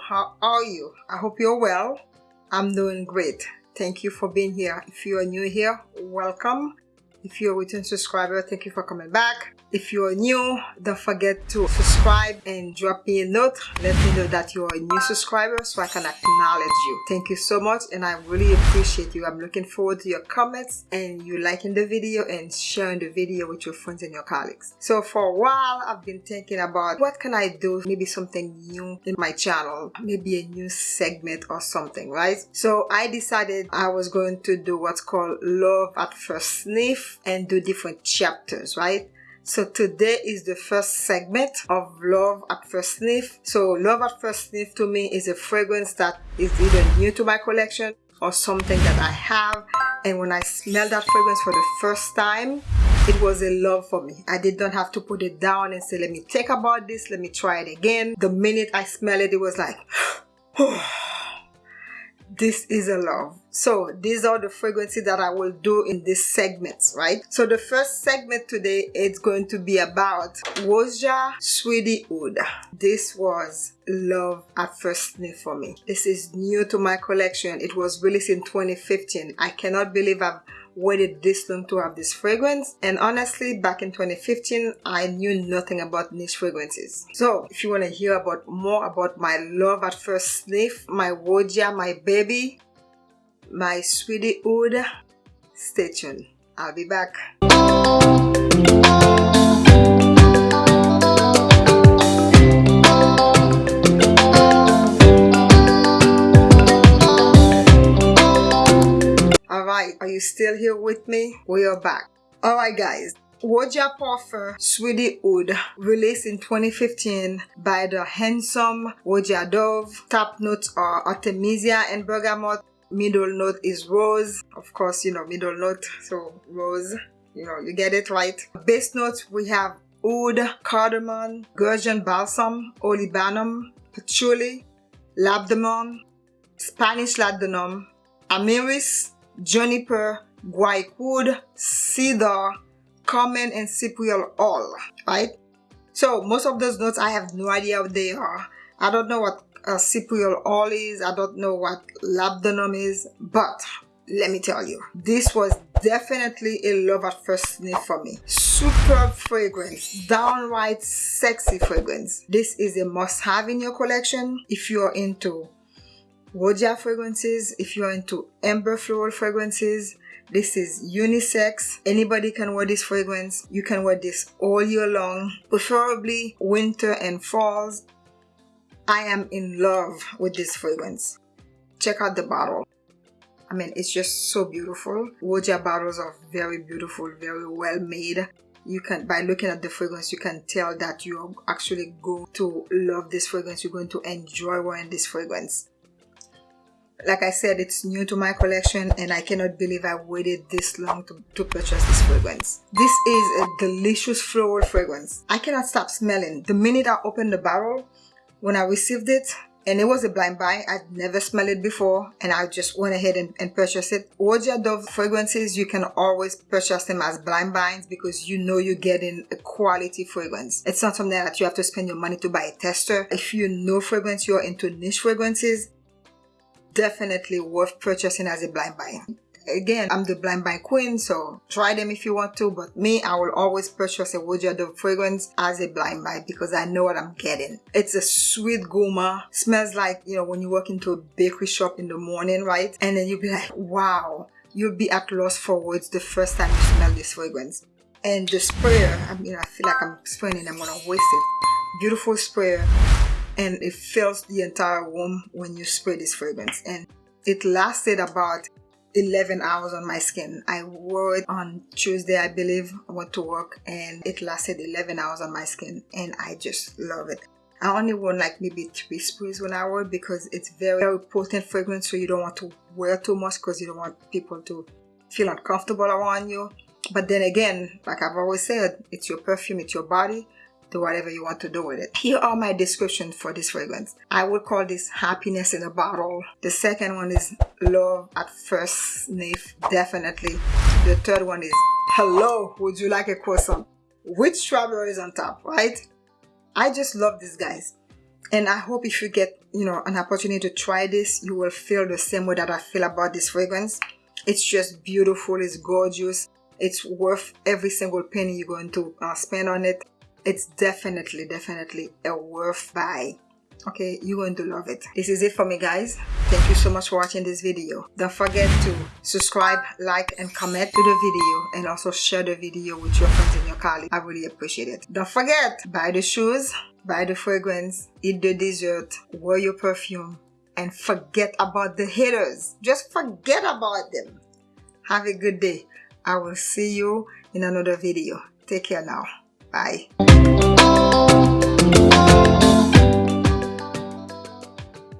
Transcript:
How are you? I hope you're well. I'm doing great. Thank you for being here. If you are new here, welcome. If you're a return subscriber, thank you for coming back. If you are new, don't forget to subscribe and drop me a note. Let me know that you are a new subscriber so I can acknowledge you. Thank you so much and I really appreciate you. I'm looking forward to your comments and you liking the video and sharing the video with your friends and your colleagues. So for a while, I've been thinking about what can I do? Maybe something new in my channel, maybe a new segment or something, right? So I decided I was going to do what's called love at first sniff and do different chapters, right? So today is the first segment of Love at First Sniff. So Love at First Sniff to me is a fragrance that is either new to my collection or something that I have. And when I smelled that fragrance for the first time, it was a love for me. I did not have to put it down and say, let me think about this, let me try it again. The minute I smelled it, it was like, oh this is a love so these are the fragrances that i will do in this segments right? So the first segment today is going to be about Roja Sweetie Aoud this was love at first sniff for me. This is new to my collection. It was released in 2015 i cannot believe i've waited this long to have this fragrance. And honestly back in 2015 I knew nothing about niche fragrances. So if you want to hear about more about my love at first sniff my Roja my baby my sweetie oud stay tuned I'll be back all right Are you still here with me? We are back. Alright guys, Roja Parfum Sweetie Aoud released in 2015 by the handsome Roja Dove. Top notes are Artemisia and Bergamot. Middle note is Rose. Of course, you know, middle note, so Rose. You know, you get it right. Base notes, we have Oud, Cardamom, Gurjan Balsam, Olibanum, Patchouli, Labdanum, Spanish labdanum Amyris, juniper, guaiacol, cedar, common, and cypriol all, right? So most of those notes, I have no idea what they are. I don't know what a cypriol all is. I don't know what labdanum is, but let me tell you, this was definitely a love at first sniff for me. Superb fragrance, downright sexy fragrance. This is a must have in your collection if you're into Roja fragrances. If you're into amber floral fragrances, this is unisex. Anybody can wear this fragrance. You can wear this all year long, preferably winter and falls. I am in love with this fragrance. Check out the bottle. I mean, it's just so beautiful. Roja bottles are very beautiful, very well made. You can, by looking at the fragrance, you can tell that you're actually going to love this fragrance. You're going to enjoy wearing this fragrance like I said it's new to my collection and I cannot believe I waited this long to, to purchase this fragrance this is a delicious floral fragrance I cannot stop smelling the minute I open the barrel when I received it and it was a blind buy. I'd never smelled it before and I just went ahead and, and purchased it. Roja Dove fragrances you can always purchase them as blind buys because you know you're getting a quality fragrance. It's not something that you have to spend your money to buy a tester. If you know fragrance you're into niche fragrances definitely worth purchasing as a blind buy again i'm the blind buy queen so try them if you want to but me i will always purchase a Roja Dove fragrance as a blind buy because i know what i'm getting. It's a sweet gourmand smells like you know when you walk into a bakery shop in the morning right? And then you'll be like wow you'll be at loss for words the first time you smell this fragrance. And the sprayer i mean i feel like i'm spraying and i'm gonna waste it. Beautiful sprayer and it fills the entire room when you spray this fragrance. And it lasted about 11 hours on my skin. I wore it on tuesday i believe i went to work and it lasted 11 hours on my skin and i just love it. I only wore like maybe three sprays when i wore it because it's very, very potent fragrance so you don't want to wear too much because you don't want people to feel uncomfortable around you. But then again like i've always said it's your perfume it's your body do whatever you want to do with it. Here are my descriptions for this fragrance. I would call this happiness in a bottle. The second one is love at first sniff, definitely. The third one is hello, would you like a croissant? With strawberries on top, right? I just love these guys. and I hope if you get you know an opportunity to try this you will feel the same way that I feel about this fragrance it's just beautiful it's gorgeous it's worth every single penny you're going to uh, spend on it it's definitely definitely a worth buy. Okay you're going to love it. This is it for me guys. Thank you so much for watching this video. Don't forget to subscribe like and comment to the video and also share the video with your friends and your colleagues. I really appreciate it. Don't forget buy the shoes buy the fragrance eat the dessert wear your perfume and forget about the haters. Just forget about them. Have a good day. I will see you in another video. Take care now bye